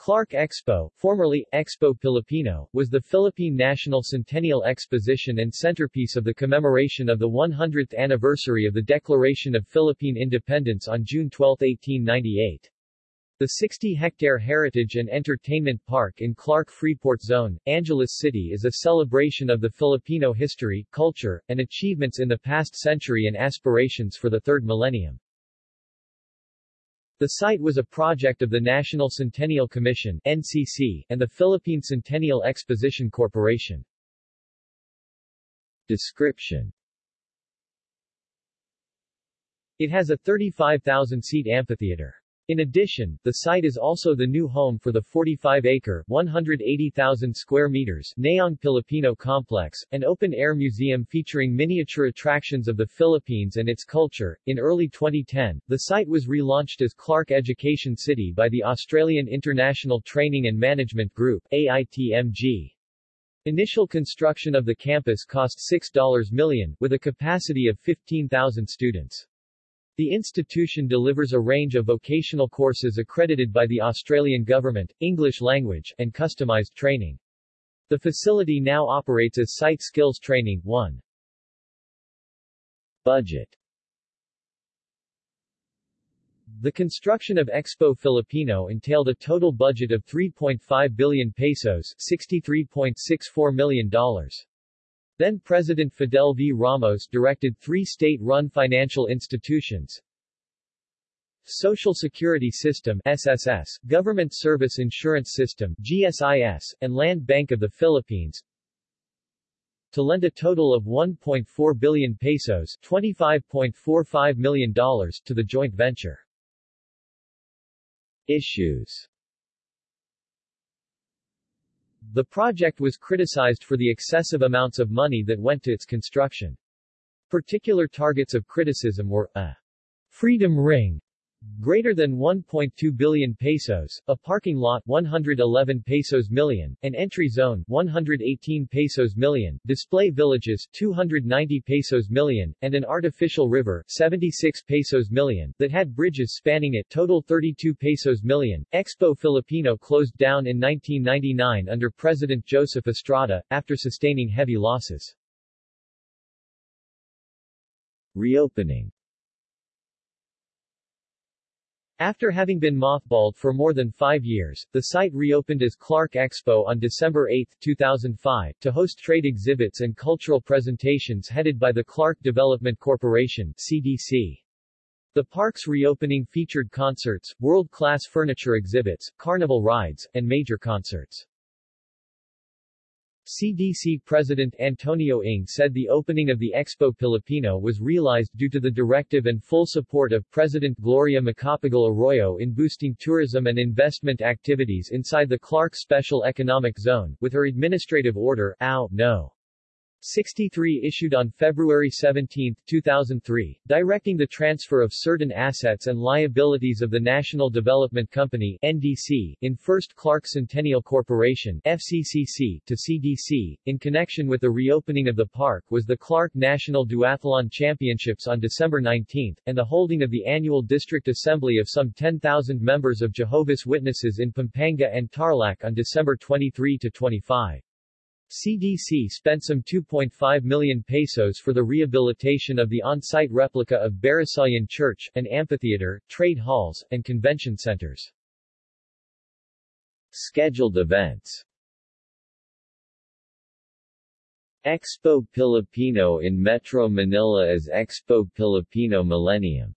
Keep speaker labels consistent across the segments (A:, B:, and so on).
A: Clark Expo, formerly Expo Filipino, was the Philippine National Centennial Exposition and centerpiece of the commemoration of the 100th anniversary of the Declaration of Philippine Independence on June 12, 1898. The 60-hectare Heritage and Entertainment Park in Clark Freeport Zone, Angeles City is a celebration of the Filipino history, culture, and achievements in the past century and aspirations for the third millennium. The site was a project of the National Centennial Commission NCC, and the Philippine Centennial Exposition Corporation. Description It has a 35,000-seat amphitheater. In addition, the site is also the new home for the 45-acre, 180,000 square meters Nayong Filipino Complex, an open-air museum featuring miniature attractions of the Philippines and its culture. In early 2010, the site was relaunched as Clark Education City by the Australian International Training and Management Group AITMG. Initial construction of the campus cost $6 million, with a capacity of 15,000 students. The institution delivers a range of vocational courses accredited by the Australian government, English language, and customized training. The facility now operates as Site Skills Training 1. Budget The construction of Expo Filipino entailed a total budget of 3.5 billion pesos $63.64 million. Then President Fidel V. Ramos directed three state-run financial institutions, Social Security System SSS, Government Service Insurance System GSIS, and Land Bank of the Philippines to lend a total of 1.4 billion pesos $25.45 million to the joint venture. Issues the project was criticized for the excessive amounts of money that went to its construction. Particular targets of criticism were, a Freedom Ring, greater than 1.2 billion pesos, a parking lot 111 pesos million, an entry zone 118 pesos million, display villages 290 pesos million, and an artificial river 76 pesos million that had bridges spanning it total 32 pesos million. Expo Filipino closed down in 1999 under President Joseph Estrada, after sustaining heavy losses. Reopening after having been mothballed for more than five years, the site reopened as Clark Expo on December 8, 2005, to host trade exhibits and cultural presentations headed by the Clark Development Corporation CDC. The park's reopening featured concerts, world-class furniture exhibits, carnival rides, and major concerts. CDC President Antonio Ng said the opening of the Expo Filipino was realized due to the directive and full support of President Gloria Macapagal Arroyo in boosting tourism and investment activities inside the Clark Special Economic Zone, with her administrative order AO No. 63 issued on February 17, 2003, directing the transfer of certain assets and liabilities of the National Development Company NDC, in First Clark Centennial Corporation FCCC, to CDC. In connection with the reopening of the park was the Clark National Duathlon Championships on December 19, and the holding of the annual district assembly of some 10,000 members of Jehovah's Witnesses in Pampanga and Tarlac on December 23 to 25. CDC spent some 2.5 million pesos for the rehabilitation of the on-site replica of Barasoain Church, an amphitheater, trade halls, and convention centers. Scheduled events Expo Pilipino in Metro Manila as Expo Pilipino Millennium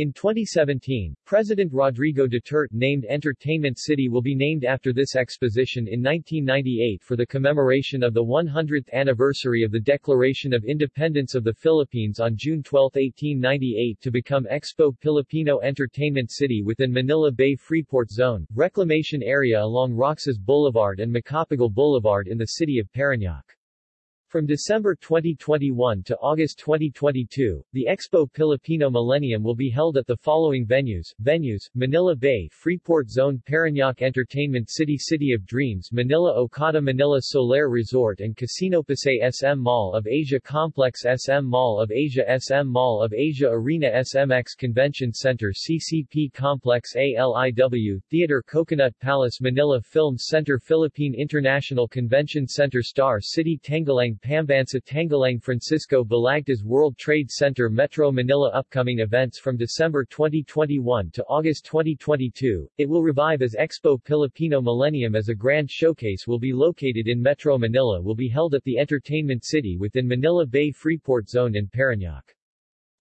A: in 2017, President Rodrigo Duterte named Entertainment City will be named after this exposition in 1998 for the commemoration of the 100th anniversary of the Declaration of Independence of the Philippines on June 12, 1898 to become Expo Filipino Entertainment City within Manila Bay Freeport Zone, reclamation area along Roxas Boulevard and Macapagal Boulevard in the city of Parañaque. From December 2021 to August 2022, the Expo Filipino Millennium will be held at the following venues, venues, Manila Bay Freeport Zone Parañaque Entertainment City City of Dreams Manila Okada Manila Solaire Resort and Casino Pasay SM Mall of Asia Complex SM Mall of Asia SM Mall of Asia Arena SMX Convention Center CCP Complex ALIW, Theater Coconut Palace Manila Film Center Philippine International Convention Center Star City Tanghalang Pambansa Tanghalang Francisco Balagtas World Trade Center Metro Manila Upcoming events from December 2021 to August 2022, it will revive as Expo Filipino Millennium as a grand showcase will be located in Metro Manila will be held at the Entertainment City within Manila Bay Freeport Zone in Parañaque.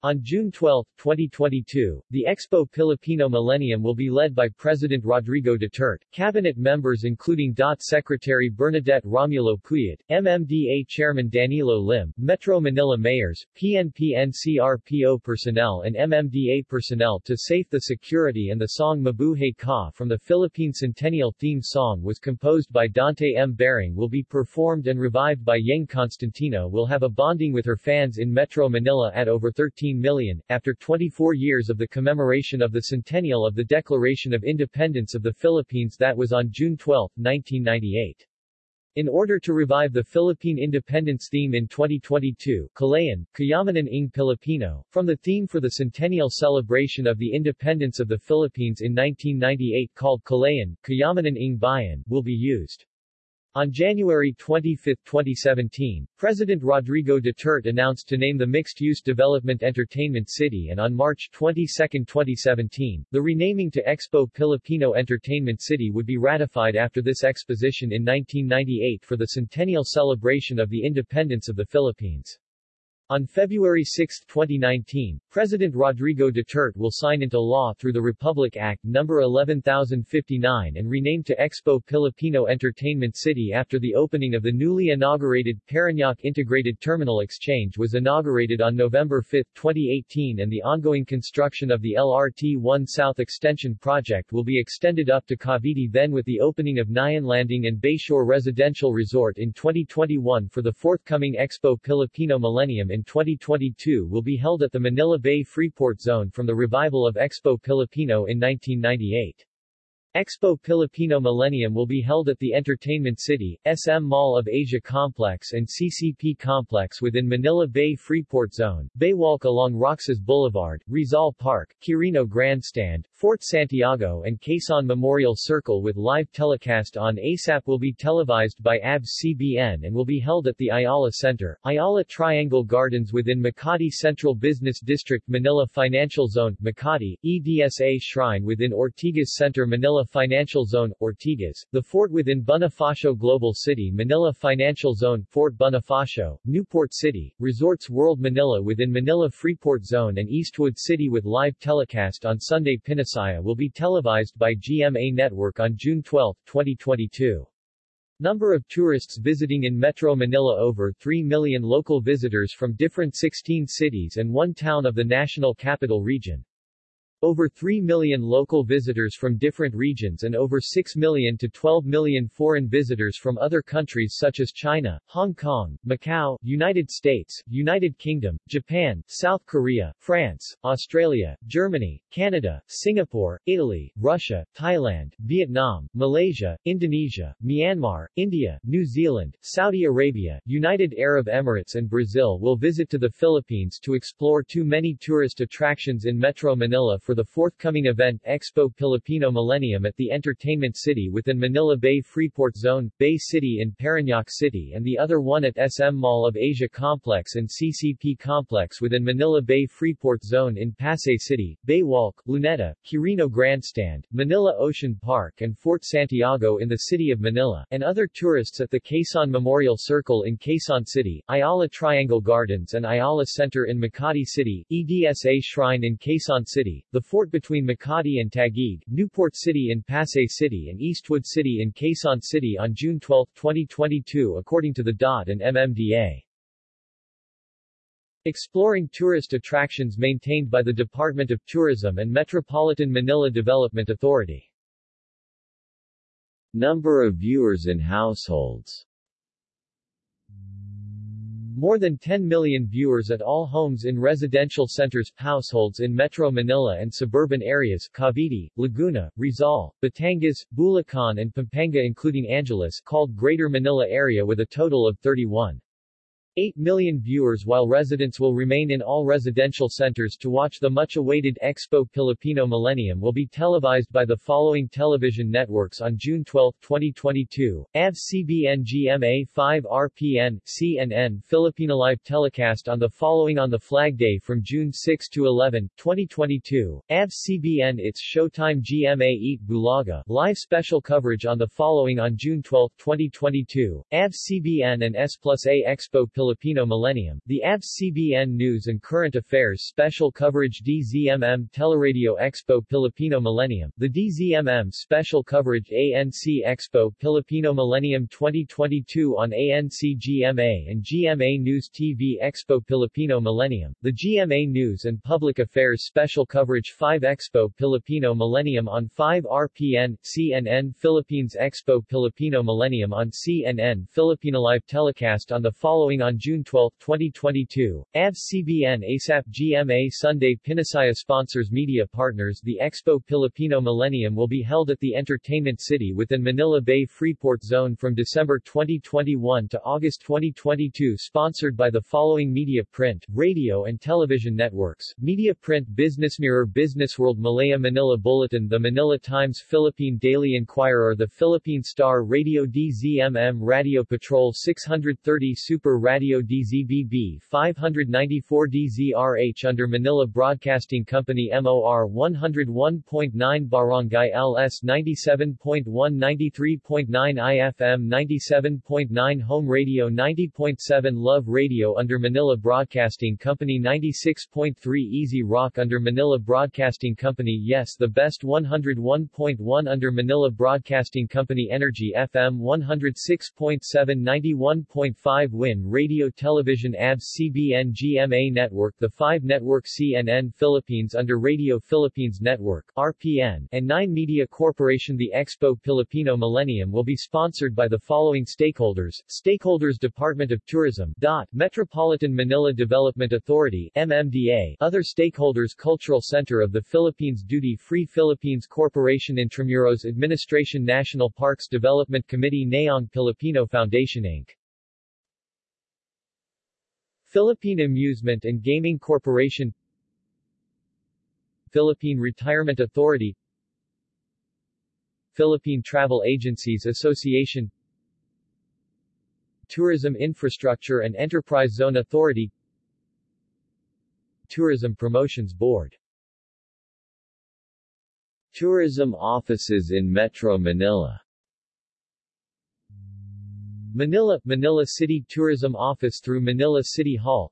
A: On June 12, 2022, the Expo Filipino Millennium will be led by President Rodrigo Duterte, cabinet members including DOT Secretary Bernadette Romulo Puyat, MMDA Chairman Danilo Lim, Metro Manila mayors, PNP-NCRPO personnel and MMDA personnel to safe the security and the song Mabuhay Ka from the Philippine Centennial theme song was composed by Dante M. Baring will be performed and revived by Yeng Constantino will have a bonding with her fans in Metro Manila at over 13 million, after 24 years of the commemoration of the centennial of the Declaration of Independence of the Philippines that was on June 12, 1998. In order to revive the Philippine independence theme in 2022, Kalayaan, Kayamanan ng Pilipino, from the theme for the centennial celebration of the independence of the Philippines in 1998 called Kalayaan, Kayamanan ng Bayan, will be used. On January 25, 2017, President Rodrigo Duterte announced to name the Mixed-Use Development Entertainment City and on March 22, 2017, the renaming to Expo Filipino Entertainment City would be ratified after this exposition in 1998 for the centennial celebration of the independence of the Philippines. On February 6, 2019, President Rodrigo Duterte will sign into law through the Republic Act No. 11059 and rename to Expo Filipino Entertainment City after the opening of the newly inaugurated Parañaque Integrated Terminal Exchange was inaugurated on November 5, 2018 and the ongoing construction of the LRT-1 South Extension project will be extended up to Cavite then with the opening of Nyan Landing and Bayshore Residential Resort in 2021 for the forthcoming Expo Filipino Millennium in 2022 will be held at the Manila Bay Freeport Zone from the revival of Expo Filipino in 1998. Expo Filipino Millennium will be held at the Entertainment City, SM Mall of Asia Complex and CCP Complex within Manila Bay Freeport Zone, Baywalk along Roxas Boulevard, Rizal Park, Quirino Grandstand, Fort Santiago and Quezon Memorial Circle with live telecast on ASAP will be televised by ABS-CBN and will be held at the Ayala Center, Ayala Triangle Gardens within Makati Central Business District Manila Financial Zone, Makati, EDSA Shrine within Ortigas Center Manila Financial Zone, Ortigas, the fort within Bonifacio Global City Manila Financial Zone, Fort Bonifacio, Newport City, Resorts World Manila within Manila Freeport Zone and Eastwood City with live telecast on Sunday Pinasaya will be televised by GMA Network on June 12, 2022. Number of tourists visiting in Metro Manila over 3 million local visitors from different 16 cities and one town of the National Capital Region. Over 3 million local visitors from different regions and over 6 million to 12 million foreign visitors from other countries such as China, Hong Kong, Macau, United States, United Kingdom, Japan, South Korea, France, Australia, Germany, Canada, Singapore, Italy, Russia, Thailand, Vietnam, Malaysia, Indonesia, Myanmar, India, New Zealand, Saudi Arabia, United Arab Emirates and Brazil will visit to the Philippines to explore too many tourist attractions in Metro Manila for the forthcoming event Expo Filipino Millennium at the Entertainment City within Manila Bay Freeport Zone, Bay City in Parañaque City and the other one at SM Mall of Asia Complex and CCP Complex within Manila Bay Freeport Zone in Pasay City, Baywalk, Luneta, Quirino Grandstand, Manila Ocean Park and Fort Santiago in the city of Manila, and other tourists at the Quezon Memorial Circle in Quezon City, Ayala Triangle Gardens and Ayala Center in Makati City, EDSA Shrine in Quezon City, the the fort between Makati and Taguig, Newport City in Pasay City and Eastwood City in Quezon City on June 12, 2022 according to the DOT and MMDA. Exploring tourist attractions maintained by the Department of Tourism and Metropolitan Manila Development Authority.
B: Number of viewers in households
A: More than 10 million viewers at all homes in residential centers, households in Metro Manila and suburban areas Cavite, Laguna, Rizal, Batangas, Bulacan and Pampanga including Angeles called Greater Manila area with a total of 31. 8 million viewers while residents will remain in all residential centers to watch the much-awaited Expo Filipino Millennium will be televised by the following television networks on June 12, 2022, ABS-CBN GMA 5 RPN, CNN Filipino Live telecast on the following on the Flag Day from June 6 to 11, 2022, ABS-CBN It's Showtime GMA Eat Bulaga, live special coverage on the following on June 12, 2022, ABS-CBN and S plus A Expo Filipino Millennium, the ABS-CBN News and Current Affairs Special Coverage DZMM Teleradio Expo Filipino Millennium, the DZMM Special Coverage ANC Expo Filipino Millennium 2022 on ANC GMA and GMA News TV Expo Filipino Millennium, the GMA News and Public Affairs Special Coverage 5 Expo Filipino Millennium on 5 RPN, CNN Philippines Expo Filipino Millennium on CNN Filipino Live telecast on the following on June 12, 2022, ABS-CBN ASAP GMA Sunday Pinasaya sponsors media partners. The Expo Filipino Millennium will be held at the Entertainment City within Manila Bay Freeport Zone from December 2021 to August 2022 sponsored by the following media print, radio and television networks, Media Print Business Mirror Business World Malaya Manila Bulletin The Manila Times Philippine Daily Inquirer The Philippine Star Radio DZMM Radio Patrol 630 Super Radio Radio DZBB 594 DZRH under Manila Broadcasting Company MOR 101.9 Barangay LS 97.1 93.9 IFM 97.9 Home Radio 90.7 Love Radio under Manila Broadcasting Company 96.3 Easy Rock under Manila Broadcasting Company Yes the Best 101.1 under Manila Broadcasting Company Energy FM 106.7 91.5 Win Radio Radio Television ABS-CBN GMA Network The 5 Network CNN Philippines under Radio Philippines Network RPN, and 9 Media Corporation The Expo Filipino Millennium will be sponsored by the following stakeholders, Stakeholders Department of Tourism DOT, Metropolitan Manila Development Authority MMDA, Other Stakeholders Cultural Center of the Philippines Duty Free Philippines Corporation Intramuros Administration National Parks Development Committee Nayong Filipino Foundation Inc. Philippine Amusement and Gaming Corporation Philippine Retirement Authority Philippine Travel Agencies Association Tourism Infrastructure and Enterprise Zone Authority Tourism Promotions Board. Tourism offices in Metro Manila Manila, Manila City Tourism Office through Manila City Hall.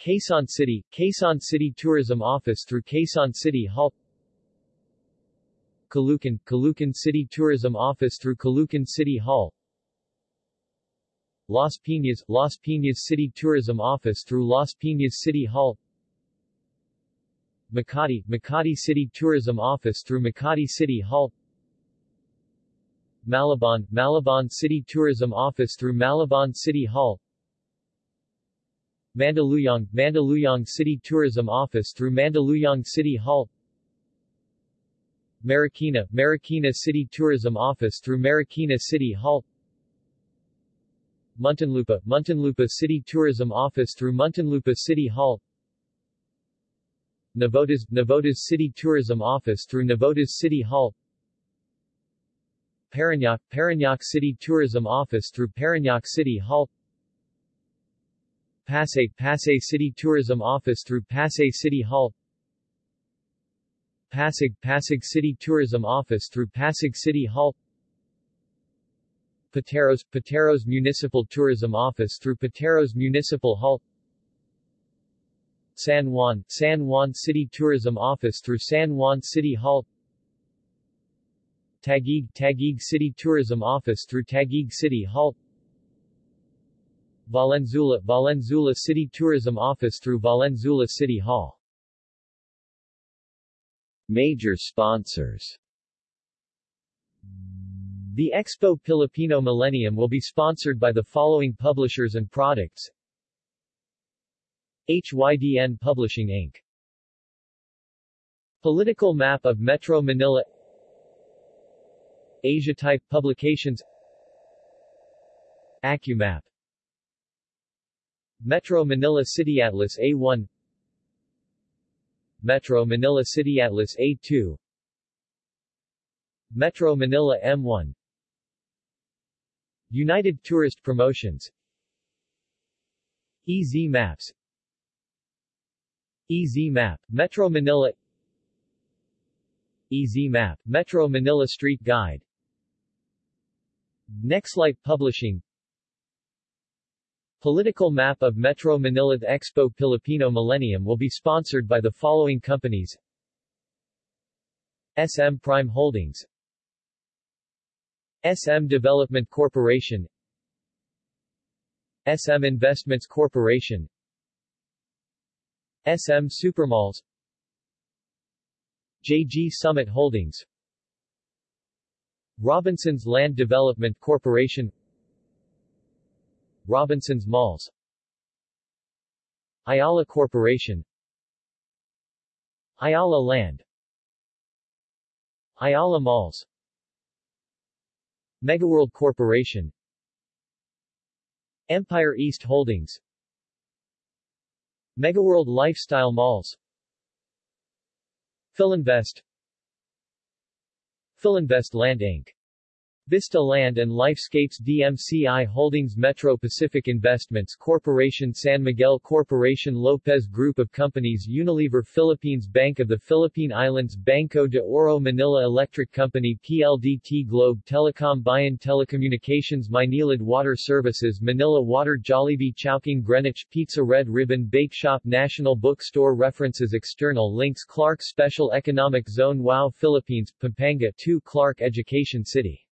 A: Quezon City, Quezon City Tourism Office through Quezon City Hall. Caloocan, Caloocan City Tourism Office through Caloocan City Hall. Las Piñas, Las Piñas City Tourism Office through Las Piñas City Hall. Makati, Makati City Tourism Office through Makati City Hall Malabon, Malabon City Tourism Office through Malabon City Hall. Mandaluyong, Mandaluyong City Tourism Office through Mandaluyong City Hall. Marikina, Marikina City Tourism Office through Marikina City Hall. Muntinlupa, Muntinlupa City Tourism Office through Muntinlupa City Hall. Navotas, Navotas City Tourism Office through Navotas City Hall Parañaque, Parañaque City Tourism Office through Parañaque City Hall. Pasay, Pasay City Tourism Office through Pasay City Hall. Pasig, Pasig City Tourism Office through Pasig City Hall. Pateros, Pateros Municipal Tourism Office through Pateros Municipal Hall. San Juan, San Juan City Tourism Office through San Juan City Hall Taguig, Taguig City Tourism Office through Taguig City Hall Valenzuela, Valenzuela City Tourism Office through Valenzuela City Hall. Major sponsors. The Expo Filipino Millennium will be sponsored by the following publishers and products. HYDN Publishing Inc. Political map of Metro Manila Asia Type Publications. AccuMap Metro Manila City Atlas A1 Metro Manila City Atlas A2 Metro Manila M1 United Tourist Promotions. EZ Maps. EZ Map, Metro Manila. EZ Map, Metro Manila Street Guide Nextlight Publishing. Political map of Metro Manila Expo Filipino Millennium will be sponsored by the following companies. SM Prime Holdings. SM Development Corporation. SM Investments Corporation. SM Supermalls. JG Summit Holdings Robinsons Land Development Corporation Robinsons Malls Ayala Corporation Ayala Land Ayala Malls Megaworld Corporation Empire East Holdings Megaworld Lifestyle Malls Philinvest Philinvest Land Inc. Vista Land and Lifescapes DMCI Holdings Metro Pacific Investments Corporation San Miguel Corporation Lopez Group of Companies Unilever Philippines Bank of the Philippine Islands Banco de Oro Manila Electric Company PLDT Globe Telecom Bayan Telecommunications Maynilad Water Services Manila Water Jollibee Chowking Greenwich Pizza Red Ribbon Bake Shop National Bookstore References External links Clark Special Economic Zone WOW Philippines, Pampanga 2 Clark Education City